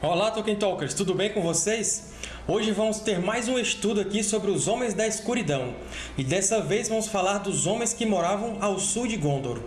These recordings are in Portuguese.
Olá, Tolkien Talkers! Tudo bem com vocês? Hoje vamos ter mais um estudo aqui sobre os Homens da Escuridão, e dessa vez vamos falar dos homens que moravam ao sul de Gondor.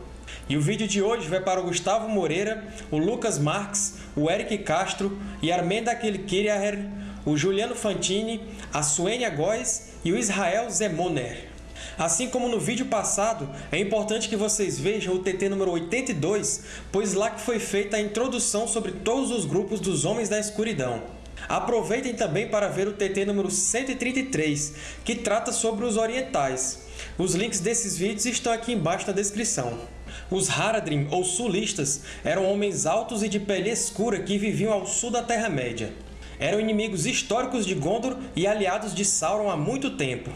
E o vídeo de hoje vai para o Gustavo Moreira, o Lucas Marques, o Eric Castro, e Armenda Kilkiriaher, o Juliano Fantini, a Suênia Góes e o Israel Zemoner. Assim como no vídeo passado, é importante que vocês vejam o TT número 82, pois lá que foi feita a introdução sobre todos os grupos dos Homens da Escuridão. Aproveitem também para ver o TT número 133, que trata sobre os orientais. Os links desses vídeos estão aqui embaixo na descrição. Os Haradrim, ou Sulistas, eram homens altos e de pele escura que viviam ao sul da Terra-média. Eram inimigos históricos de Gondor e aliados de Sauron há muito tempo.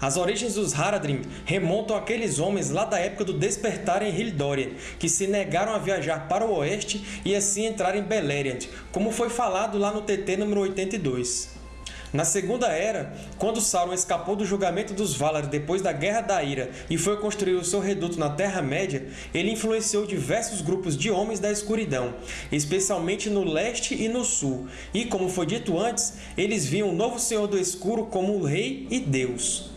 As origens dos Haradrim remontam àqueles homens lá da época do Despertar em Hildória, que se negaram a viajar para o oeste e assim entrar em Beleriand, como foi falado lá no TT número 82. Na Segunda Era, quando Sauron escapou do julgamento dos Valar depois da Guerra da Ira e foi construir o seu reduto na Terra-média, ele influenciou diversos grupos de Homens da Escuridão, especialmente no leste e no sul, e, como foi dito antes, eles viam o novo Senhor do Escuro como o Rei e Deus.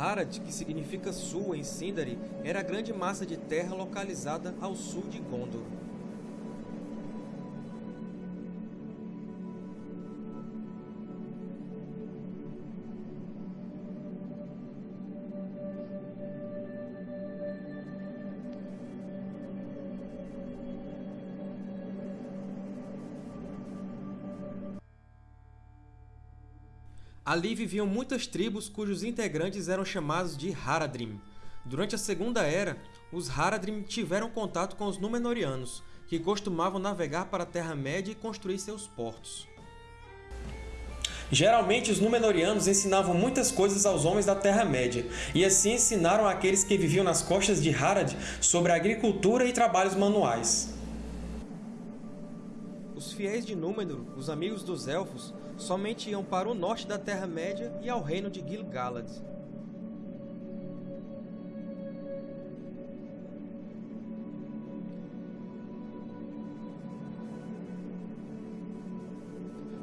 Harad, que significa sul em Sindari, era a grande massa de terra localizada ao sul de Gondor. Ali viviam muitas tribos cujos integrantes eram chamados de Haradrim. Durante a Segunda Era, os Haradrim tiveram contato com os Númenóreanos, que costumavam navegar para a Terra-média e construir seus portos. Geralmente, os Númenóreanos ensinavam muitas coisas aos homens da Terra-média, e assim ensinaram àqueles que viviam nas costas de Harad sobre agricultura e trabalhos manuais. Os fiéis de Númenor, os amigos dos Elfos, somente iam para o norte da Terra-média e ao reino de Gil-galad.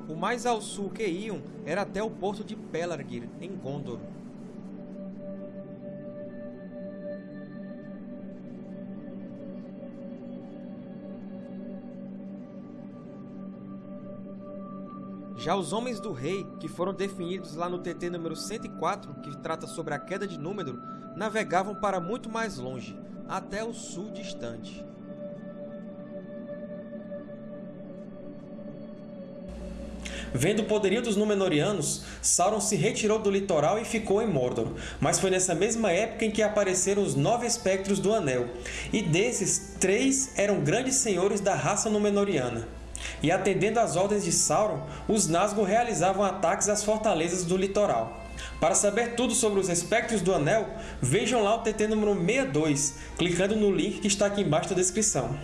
O mais ao sul que iam era até o porto de Pelargir, em Gondor. Já os Homens do Rei, que foram definidos lá no TT número 104, que trata sobre a queda de Númenor, navegavam para muito mais longe, até o sul distante. Vendo o poderio dos Númenóreanos, Sauron se retirou do litoral e ficou em Mordor, mas foi nessa mesma época em que apareceram os Nove Espectros do Anel, e desses, três eram grandes senhores da raça Númenóreana e, atendendo às ordens de Sauron, os Nazgûl realizavam ataques às fortalezas do litoral. Para saber tudo sobre os Espectros do Anel, vejam lá o TT número 62, clicando no link que está aqui embaixo da descrição.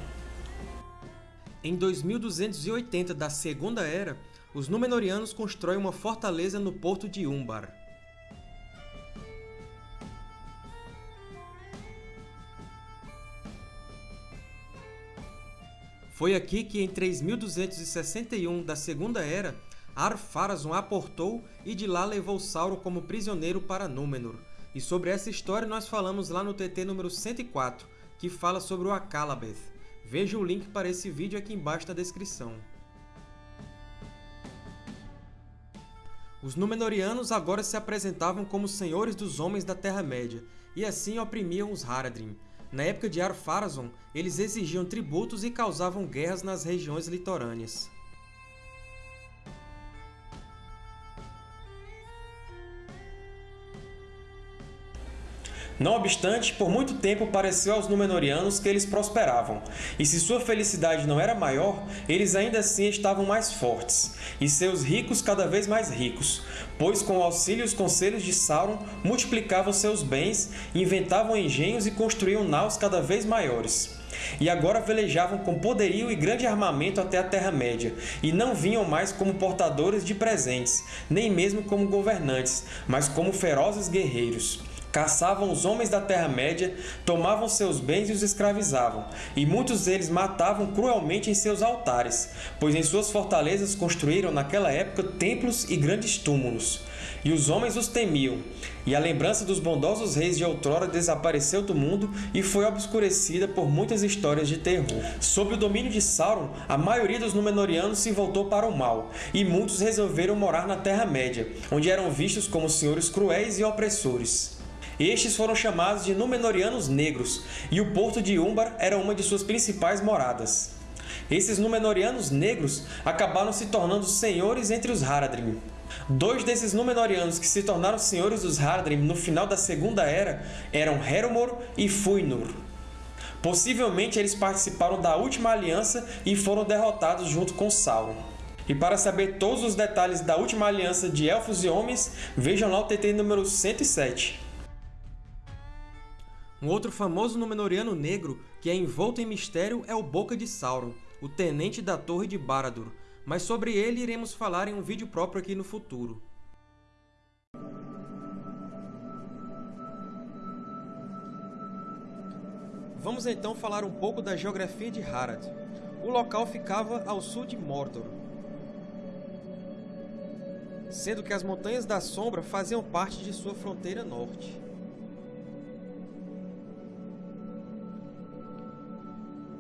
Em 2280 da Segunda Era, os Númenóreanos constroem uma fortaleza no porto de Umbar. Foi aqui que, em 3261 da Segunda Era, Ar-Pharazôn aportou e de lá levou Sauron como prisioneiro para Númenor. E sobre essa história nós falamos lá no TT número 104, que fala sobre o Akallabeth. Veja o link para esse vídeo aqui embaixo na descrição. Os Númenóreanos agora se apresentavam como senhores dos homens da Terra-média, e assim oprimiam os Haradrim, na época de Ar-Pharazôn, eles exigiam tributos e causavam guerras nas regiões litorâneas. Não obstante, por muito tempo pareceu aos Númenóreanos que eles prosperavam, e se sua felicidade não era maior, eles ainda assim estavam mais fortes, e seus ricos cada vez mais ricos, pois com o auxílio e os conselhos de Sauron multiplicavam seus bens, inventavam engenhos e construíam naus cada vez maiores. E agora velejavam com poderio e grande armamento até a Terra-média, e não vinham mais como portadores de presentes, nem mesmo como governantes, mas como ferozes guerreiros. Caçavam os homens da Terra-média, tomavam seus bens e os escravizavam, e muitos deles matavam cruelmente em seus altares, pois em suas fortalezas construíram naquela época templos e grandes túmulos. E os homens os temiam, e a lembrança dos bondosos reis de outrora desapareceu do mundo e foi obscurecida por muitas histórias de terror. Sob o domínio de Sauron, a maioria dos Númenóreanos se voltou para o mal, e muitos resolveram morar na Terra-média, onde eram vistos como senhores cruéis e opressores. Estes foram chamados de Númenóreanos Negros, e o Porto de Umbar era uma de suas principais moradas. Esses Númenóreanos Negros acabaram se tornando senhores entre os Haradrim. Dois desses Númenóreanos que se tornaram senhores dos Haradrim no final da Segunda Era eram Heromor e Fuinur. Possivelmente eles participaram da Última Aliança e foram derrotados junto com Sauron. E para saber todos os detalhes da Última Aliança de Elfos e Homens, vejam lá o TT número 107. Um outro famoso Númenóreano negro que é envolto em mistério é o Boca de Sauron, o Tenente da Torre de Barad-dûr, mas sobre ele iremos falar em um vídeo próprio aqui no futuro. Vamos então falar um pouco da geografia de Harad. O local ficava ao sul de Mordor, sendo que as Montanhas da Sombra faziam parte de sua fronteira norte.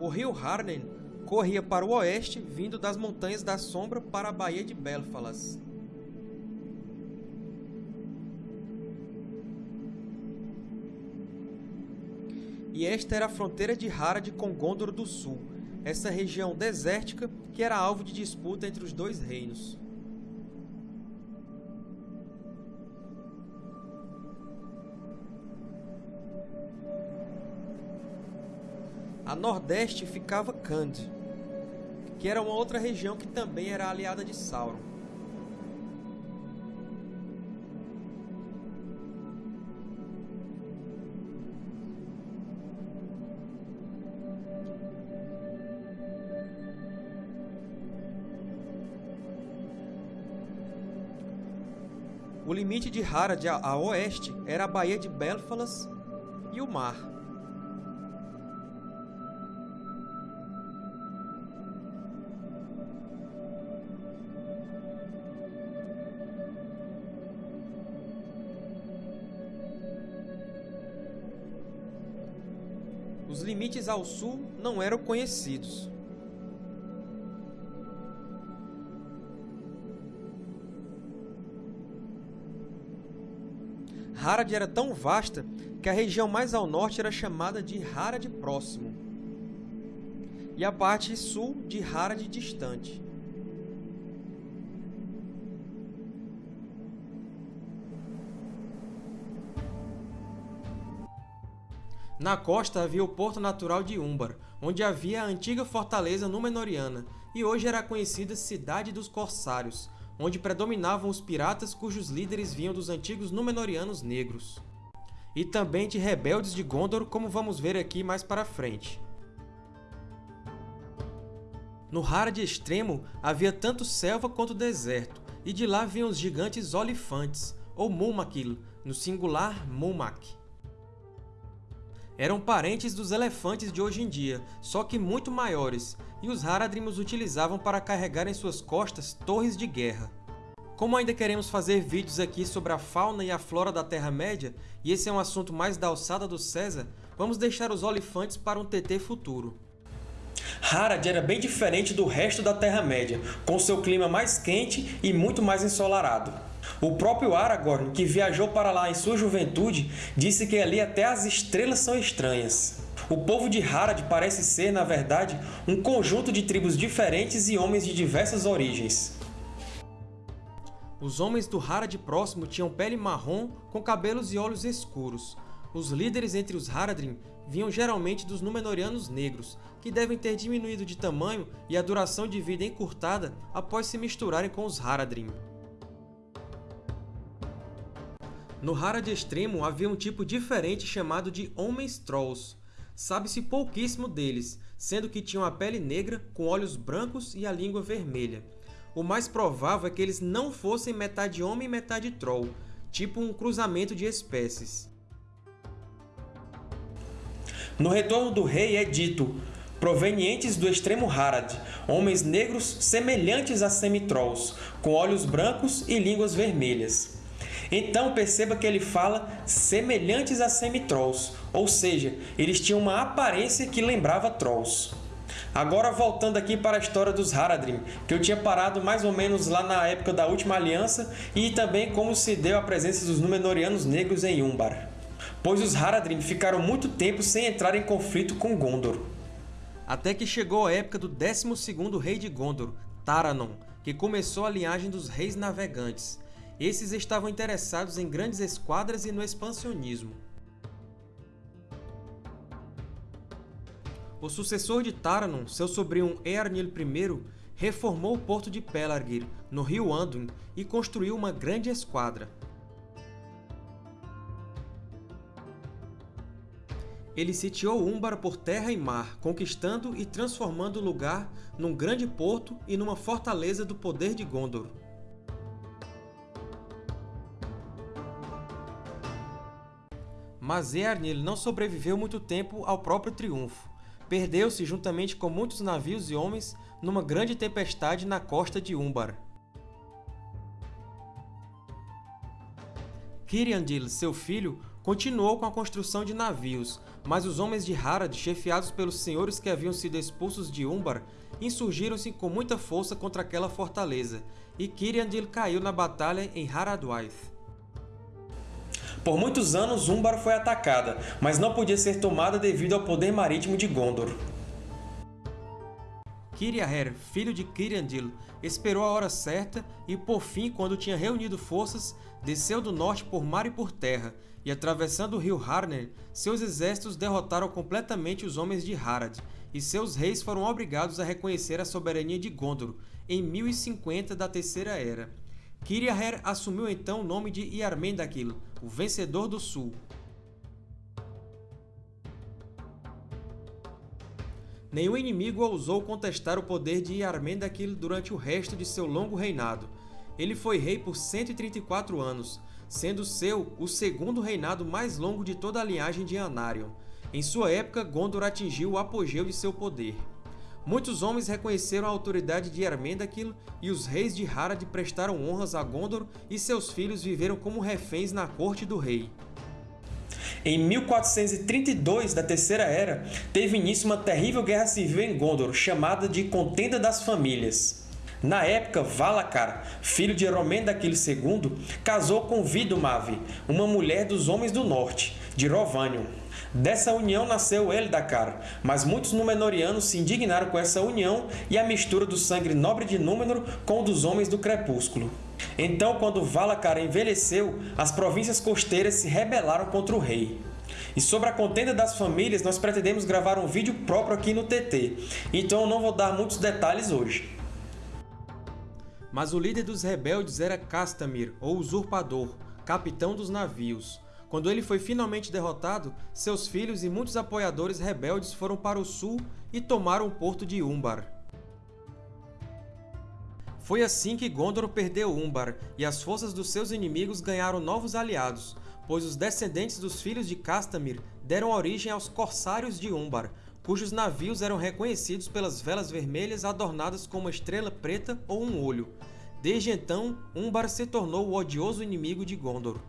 O rio Harnen corria para o oeste, vindo das Montanhas da Sombra para a Baía de Belfalas. E esta era a fronteira de Harad com Gondor do Sul, essa região desértica que era alvo de disputa entre os dois reinos. A nordeste ficava Kand, que era uma outra região que também era aliada de Sauron. O limite de Harad a oeste era a Baía de Belfalas e o mar. Os limites ao sul não eram conhecidos. Harad era tão vasta que a região mais ao norte era chamada de Harad Próximo e a parte sul de Harad Distante. Na costa havia o porto natural de Umbar, onde havia a antiga fortaleza Númenóreana, e hoje era conhecida Cidade dos Corsários, onde predominavam os piratas cujos líderes vinham dos antigos Númenóreanos negros. E também de rebeldes de Gondor, como vamos ver aqui mais para frente. No Harad Extremo havia tanto selva quanto deserto, e de lá vinham os gigantes Olifantes, ou Mumakil, no singular Mumak eram parentes dos elefantes de hoje em dia, só que muito maiores, e os Haradrim os utilizavam para carregar em suas costas torres de guerra. Como ainda queremos fazer vídeos aqui sobre a fauna e a flora da Terra-média, e esse é um assunto mais da alçada do César, vamos deixar os olifantes para um TT futuro. Harad era bem diferente do resto da Terra-média, com seu clima mais quente e muito mais ensolarado. O próprio Aragorn, que viajou para lá em sua juventude, disse que ali até as estrelas são estranhas. O povo de Harad parece ser, na verdade, um conjunto de tribos diferentes e homens de diversas origens. Os homens do Harad próximo tinham pele marrom com cabelos e olhos escuros. Os líderes entre os Haradrim vinham geralmente dos Númenóreanos negros, que devem ter diminuído de tamanho e a duração de vida encurtada após se misturarem com os Haradrim. No Harad Extremo havia um tipo diferente chamado de Homens Trolls. Sabe-se pouquíssimo deles, sendo que tinham a pele negra, com olhos brancos e a língua vermelha. O mais provável é que eles não fossem metade homem e metade troll, tipo um cruzamento de espécies. No retorno do rei é dito provenientes do extremo Harad, homens negros semelhantes a semitrolls, com olhos brancos e línguas vermelhas. Então perceba que ele fala semelhantes a semitrolls, ou seja, eles tinham uma aparência que lembrava trolls. Agora voltando aqui para a história dos Haradrim, que eu tinha parado mais ou menos lá na época da Última Aliança e também como se deu a presença dos Númenóreanos negros em Umbar. Pois os Haradrim ficaram muito tempo sem entrar em conflito com Gondor até que chegou a época do 12º rei de Gondor, Taranon, que começou a linhagem dos Reis Navegantes. Esses estavam interessados em grandes esquadras e no expansionismo. O sucessor de Taranon, seu sobrinho Earnil I, reformou o porto de Pelargir, no rio Anduin, e construiu uma grande esquadra. Ele sitiou Umbar por terra e mar, conquistando e transformando o lugar num grande porto e numa fortaleza do poder de Gondor. Mas Eärnil não sobreviveu muito tempo ao próprio triunfo. Perdeu-se juntamente com muitos navios e homens numa grande tempestade na costa de Umbar. Kiriandil, seu filho, continuou com a construção de navios, mas os homens de Harad, chefiados pelos senhores que haviam sido expulsos de Umbar, insurgiram-se com muita força contra aquela fortaleza, e Kiriandil caiu na batalha em Haradwaith. Por muitos anos, Umbar foi atacada, mas não podia ser tomada devido ao poder marítimo de Gondor. Kiriaher, filho de Kiriandil, esperou a hora certa e, por fim, quando tinha reunido forças, desceu do norte por mar e por terra, e atravessando o rio Harner, seus exércitos derrotaram completamente os homens de Harad, e seus reis foram obrigados a reconhecer a soberania de Gondor, em 1050 da Terceira Era. Kiriaher assumiu então o nome de Iarmendakil, o Vencedor do Sul. Nenhum inimigo ousou contestar o poder de Iarmendakil durante o resto de seu longo reinado. Ele foi rei por 134 anos, sendo seu o segundo reinado mais longo de toda a linhagem de Anarion. Em sua época, Gondor atingiu o apogeu de seu poder. Muitos homens reconheceram a autoridade de Ermendakil e os reis de Harad prestaram honras a Gondor e seus filhos viveram como reféns na corte do rei. Em 1432 da Terceira Era, teve início uma terrível guerra civil em Gondor, chamada de Contenda das Famílias. Na época, Valacar, filho de Eromendakil II, casou com Vidumavi, uma mulher dos Homens do Norte, de Rovanion. Dessa união nasceu Eldacar, mas muitos Númenóreanos se indignaram com essa união e a mistura do sangue nobre de Númenor com o dos Homens do Crepúsculo. Então, quando Valacar envelheceu, as províncias costeiras se rebelaram contra o rei. E sobre a contenda das famílias, nós pretendemos gravar um vídeo próprio aqui no TT, então eu não vou dar muitos detalhes hoje. Mas o líder dos rebeldes era Castamir, ou Usurpador, capitão dos navios. Quando ele foi finalmente derrotado, seus filhos e muitos apoiadores rebeldes foram para o sul e tomaram o porto de Umbar. Foi assim que Gondor perdeu Umbar, e as forças dos seus inimigos ganharam novos aliados, pois os descendentes dos filhos de Castamir deram origem aos Corsários de Umbar, cujos navios eram reconhecidos pelas velas vermelhas adornadas com uma estrela preta ou um olho. Desde então, Umbar se tornou o odioso inimigo de Gondor.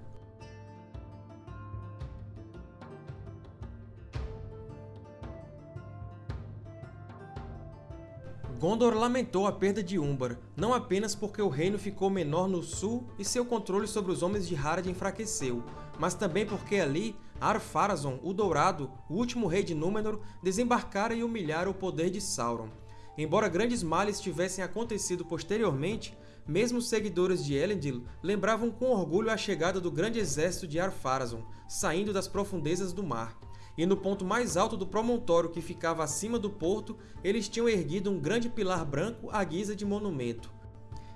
Gondor lamentou a perda de Umbar, não apenas porque o reino ficou menor no sul e seu controle sobre os Homens de Harad enfraqueceu, mas também porque ali Ar-Pharazôn, o Dourado, o último rei de Númenor, desembarcara e humilhara o poder de Sauron. Embora grandes males tivessem acontecido posteriormente, mesmo seguidores de Elendil lembravam com orgulho a chegada do grande exército de Ar-Pharazôn, saindo das profundezas do mar e no ponto mais alto do promontório que ficava acima do porto, eles tinham erguido um grande pilar branco à guisa de monumento.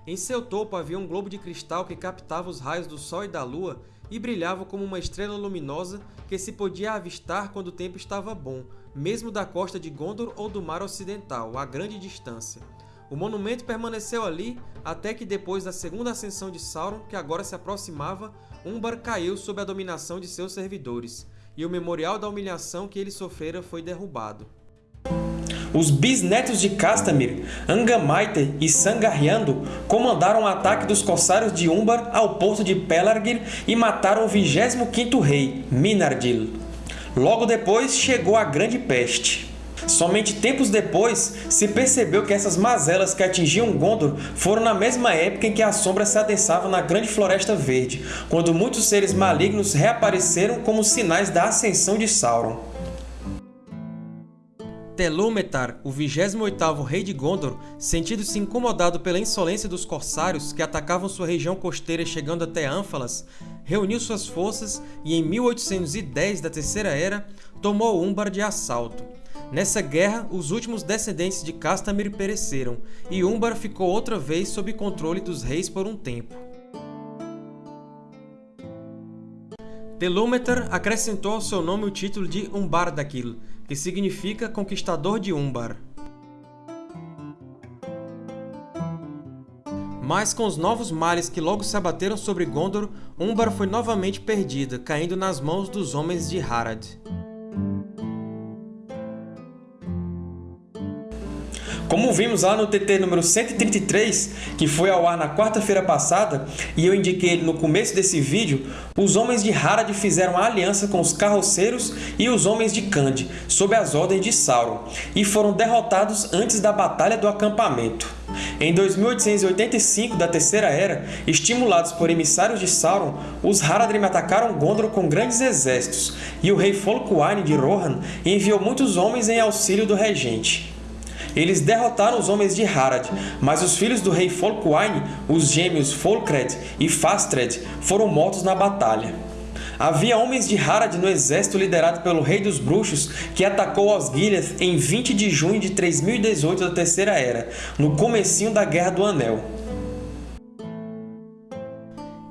Em seu topo havia um globo de cristal que captava os raios do Sol e da Lua e brilhava como uma estrela luminosa que se podia avistar quando o tempo estava bom, mesmo da costa de Gondor ou do mar ocidental, a grande distância. O monumento permaneceu ali até que depois da segunda ascensão de Sauron, que agora se aproximava, Umbar caiu sob a dominação de seus servidores e o memorial da humilhação que ele sofrera foi derrubado. Os bisnetos de Castamir, Angamaiter e Sangarriando comandaram o ataque dos corsários de Umbar ao porto de Pelargir e mataram o 25º rei, Minardil. Logo depois chegou a Grande Peste. Somente tempos depois se percebeu que essas mazelas que atingiam Gondor foram na mesma época em que as sombras se adensavam na Grande Floresta Verde, quando muitos seres malignos reapareceram como sinais da ascensão de Sauron. Telúmetar, o 28º rei de Gondor, sentindo-se incomodado pela insolência dos corsários que atacavam sua região costeira chegando até Ânfalas, reuniu suas forças e em 1810 da Terceira Era tomou Umbar de assalto. Nessa guerra, os últimos descendentes de Castamir pereceram, e Umbar ficou outra vez sob controle dos reis por um tempo. Telúmetar acrescentou ao seu nome o título de Umbardakil, que significa Conquistador de Umbar. Mas com os novos males que logo se abateram sobre Gondor, Umbar foi novamente perdida, caindo nas mãos dos homens de Harad. Como vimos lá no TT número 133, que foi ao ar na quarta-feira passada, e eu indiquei ele no começo desse vídeo, os homens de Harad fizeram a aliança com os carroceiros e os homens de Khand, sob as ordens de Sauron, e foram derrotados antes da Batalha do Acampamento. Em 2885 da Terceira Era, estimulados por emissários de Sauron, os Haradrim atacaram Gondor com grandes exércitos, e o rei Folkwain de Rohan enviou muitos homens em auxílio do regente. Eles derrotaram os homens de Harad, mas os filhos do rei Folkwain, os gêmeos Folkred e Fastred, foram mortos na batalha. Havia homens de Harad no exército liderado pelo Rei dos Bruxos, que atacou Osgiliath em 20 de junho de 3018 da Terceira Era, no comecinho da Guerra do Anel.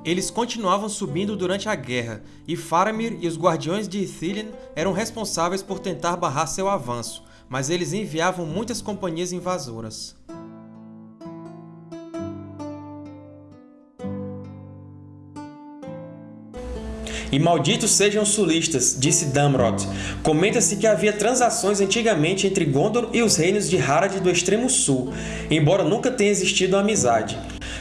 Eles continuavam subindo durante a guerra, e Faramir e os Guardiões de Ithilien eram responsáveis por tentar barrar seu avanço, mas eles enviavam muitas companhias invasoras. E malditos sejam os sulistas, disse Damrod. Comenta-se que havia transações antigamente entre Gondor e os reinos de Harad do extremo sul, embora nunca tenha existido amizade.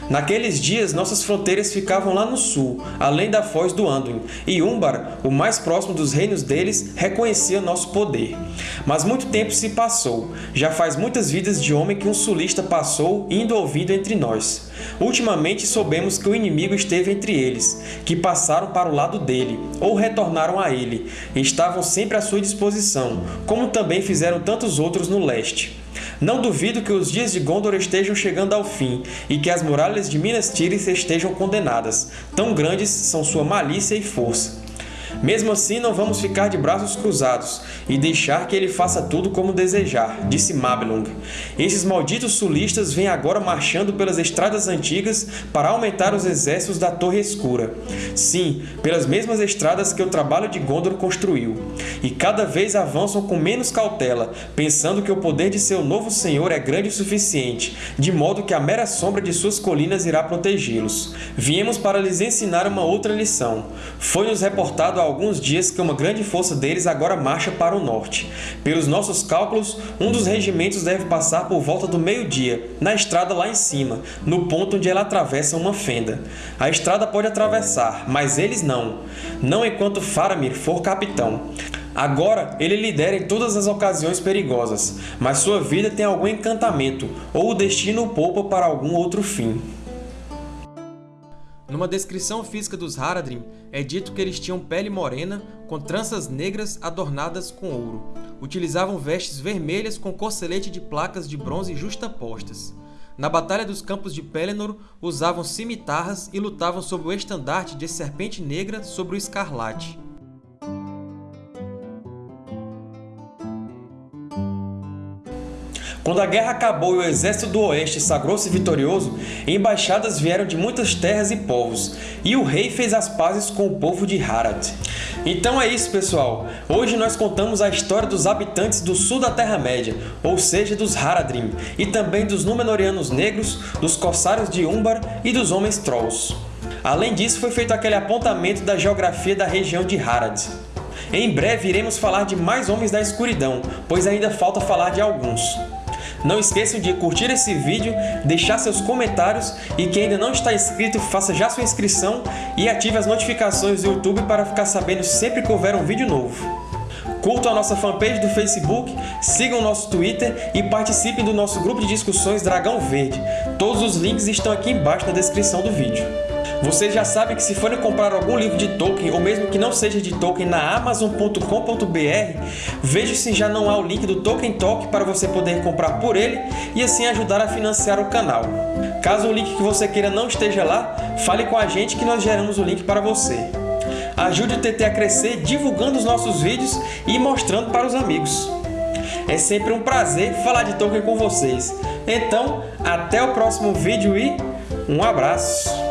Naqueles dias, nossas fronteiras ficavam lá no sul, além da foz do Anduin, e Umbar, o mais próximo dos reinos deles, reconhecia nosso poder. Mas muito tempo se passou, já faz muitas vidas de homem que um sulista passou indo ouvindo entre nós. Ultimamente soubemos que o inimigo esteve entre eles, que passaram para o lado dele, ou retornaram a ele, e estavam sempre à sua disposição, como também fizeram tantos outros no leste. Não duvido que os dias de Gondor estejam chegando ao fim, e que as muralhas de Minas Tirith estejam condenadas. Tão grandes são sua malícia e força. Mesmo assim, não vamos ficar de braços cruzados e deixar que ele faça tudo como desejar, disse Mablung. Esses malditos sulistas vêm agora marchando pelas estradas antigas para aumentar os exércitos da Torre Escura. Sim, pelas mesmas estradas que o trabalho de Gondor construiu. E cada vez avançam com menos cautela, pensando que o poder de seu novo senhor é grande o suficiente, de modo que a mera sombra de suas colinas irá protegê-los. Viemos para lhes ensinar uma outra lição. Foi-nos reportado alguns dias que uma grande força deles agora marcha para o norte. Pelos nossos cálculos, um dos regimentos deve passar por volta do meio-dia, na estrada lá em cima, no ponto onde ela atravessa uma fenda. A estrada pode atravessar, mas eles não. Não enquanto Faramir for capitão. Agora, ele lidera em todas as ocasiões perigosas, mas sua vida tem algum encantamento, ou o destino o poupa para algum outro fim. Numa descrição física dos Haradrim, é dito que eles tinham pele morena, com tranças negras adornadas com ouro. Utilizavam vestes vermelhas com corcelete de placas de bronze justapostas. Na Batalha dos Campos de Pelennor, usavam cimitarras e lutavam sob o estandarte de Serpente Negra sobre o Escarlate. Quando a guerra acabou e o exército do Oeste sagrou-se vitorioso, embaixadas vieram de muitas terras e povos, e o rei fez as pazes com o povo de Harad. Então é isso, pessoal! Hoje nós contamos a história dos habitantes do sul da Terra-média, ou seja, dos Haradrim, e também dos Númenóreanos Negros, dos Corsários de Umbar e dos Homens Trolls. Além disso, foi feito aquele apontamento da geografia da região de Harad. Em breve iremos falar de mais Homens da Escuridão, pois ainda falta falar de alguns. Não esqueçam de curtir esse vídeo, deixar seus comentários e quem ainda não está inscrito, faça já sua inscrição e ative as notificações do YouTube para ficar sabendo sempre que houver um vídeo novo. Curtam a nossa fanpage do Facebook, sigam o nosso Twitter e participem do nosso grupo de discussões Dragão Verde. Todos os links estão aqui embaixo na descrição do vídeo. Vocês já sabem que se forem comprar algum livro de Tolkien, ou mesmo que não seja de Tolkien, na Amazon.com.br, veja se já não há o link do Tolkien Talk para você poder comprar por ele e assim ajudar a financiar o canal. Caso o link que você queira não esteja lá, fale com a gente que nós geramos o link para você. Ajude o TT a crescer divulgando os nossos vídeos e mostrando para os amigos. É sempre um prazer falar de Tolkien com vocês. Então, até o próximo vídeo e um abraço!